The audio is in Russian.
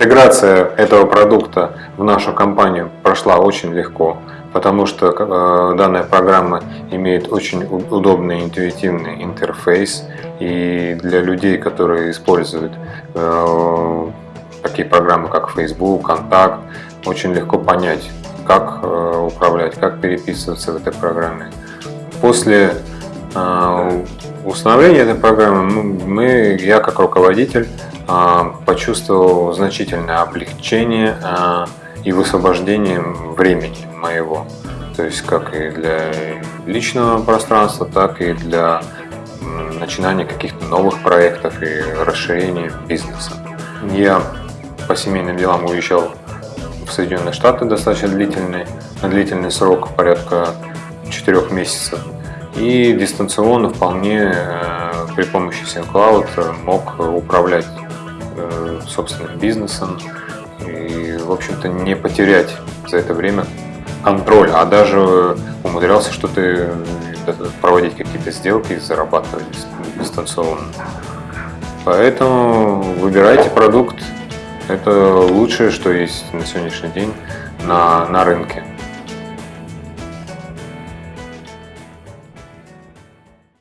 Интеграция этого продукта в нашу компанию прошла очень легко, потому что э, данная программа имеет очень удобный интуитивный интерфейс и для людей, которые используют э, такие программы, как Facebook, Контакт, очень легко понять, как э, управлять, как переписываться в этой программе. После установления этой программы мы, я как руководитель а, почувствовал значительное облегчение а, и высвобождение времени моего. То есть как и для личного пространства, так и для начинания каких-то новых проектов и расширения бизнеса. Я по семейным делам уезжал в Соединенные Штаты достаточно длительный, на длительный срок, порядка 4 месяцев. И дистанционно вполне э, при помощи SyncCloud мог управлять Э, собственным бизнесом и, в общем-то, не потерять за это время контроль, а даже умудрялся что-то э, проводить какие-то сделки и зарабатывать дистанционно. Поэтому выбирайте продукт. Это лучшее, что есть на сегодняшний день на, на рынке.